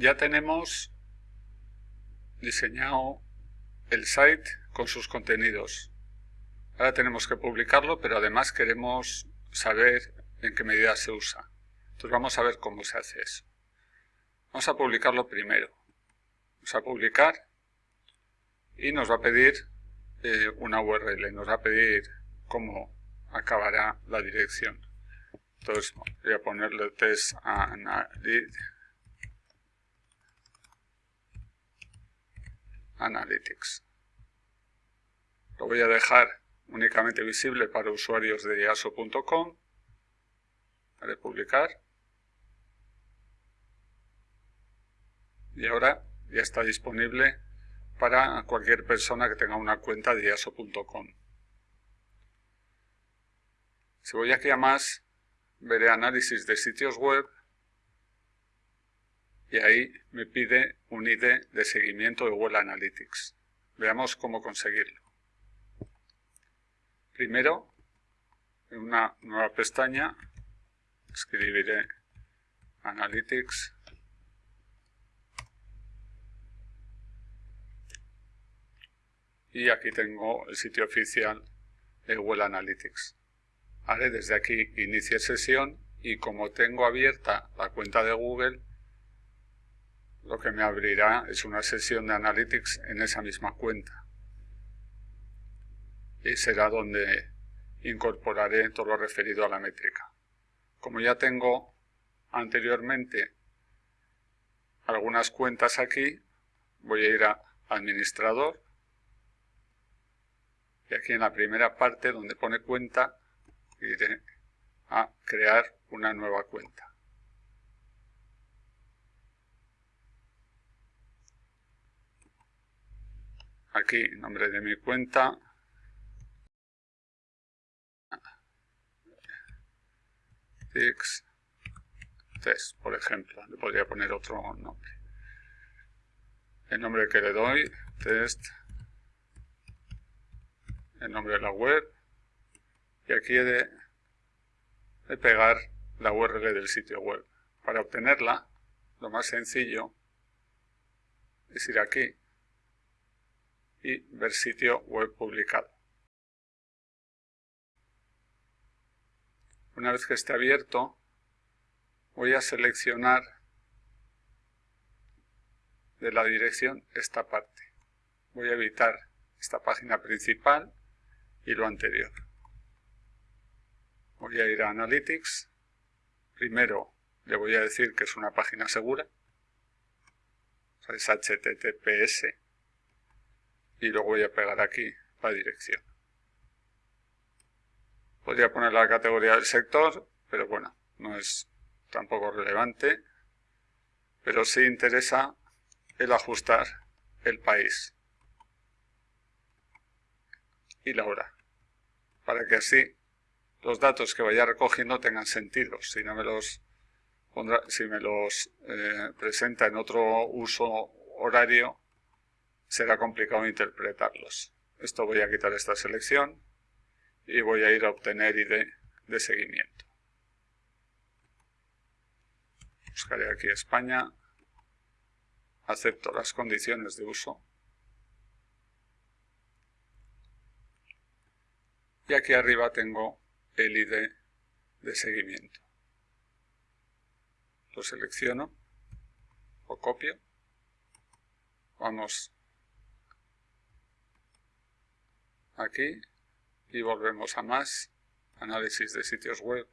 ya tenemos diseñado el site con sus contenidos. Ahora tenemos que publicarlo, pero además queremos saber en qué medida se usa. Entonces vamos a ver cómo se hace eso. Vamos a publicarlo primero. Vamos a publicar y nos va a pedir eh, una URL, nos va a pedir cómo acabará la dirección. Entonces voy a ponerle test analytics. Lo voy a dejar únicamente visible para usuarios de aso.com. Haré publicar. Y ahora ya está disponible para cualquier persona que tenga una cuenta de aso.com. Si voy aquí a más, veré análisis de sitios web y ahí me pide un ID de seguimiento de Google Analytics. Veamos cómo conseguirlo. Primero, en una nueva pestaña, escribiré Analytics y aquí tengo el sitio oficial de Google Analytics. Haré desde aquí inicie sesión y como tengo abierta la cuenta de Google, lo que me abrirá es una sesión de Analytics en esa misma cuenta. Y será donde incorporaré todo lo referido a la métrica. Como ya tengo anteriormente algunas cuentas aquí, voy a ir a Administrador y aquí en la primera parte donde pone cuenta iré a crear una nueva cuenta. Aquí, nombre de mi cuenta. test, por ejemplo. Le podría poner otro nombre. El nombre que le doy, test el nombre de la web y aquí he de, pegar la URL del sitio web. Para obtenerla, lo más sencillo es ir aquí y ver sitio web publicado. Una vez que esté abierto, voy a seleccionar de la dirección esta parte. Voy a evitar esta página principal y lo anterior. Voy a ir a Analytics. Primero le voy a decir que es una página segura. es HTTPS. Y luego voy a pegar aquí la dirección. Podría poner la categoría del sector, pero bueno, no es tampoco relevante. Pero sí interesa el ajustar el país y la hora, para que así los datos que vaya recogiendo tengan sentido. Si no me los si me los eh, presenta en otro uso horario, será complicado interpretarlos. Esto voy a quitar esta selección y voy a ir a obtener ID de seguimiento. Buscaré aquí España, acepto las condiciones de uso y aquí arriba tengo el ID de seguimiento. Lo selecciono, lo copio, vamos aquí y volvemos a más, análisis de sitios web,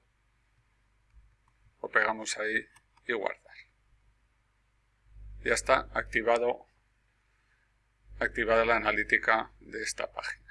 lo pegamos ahí y guardar. Ya está activado, activada la analítica de esta página.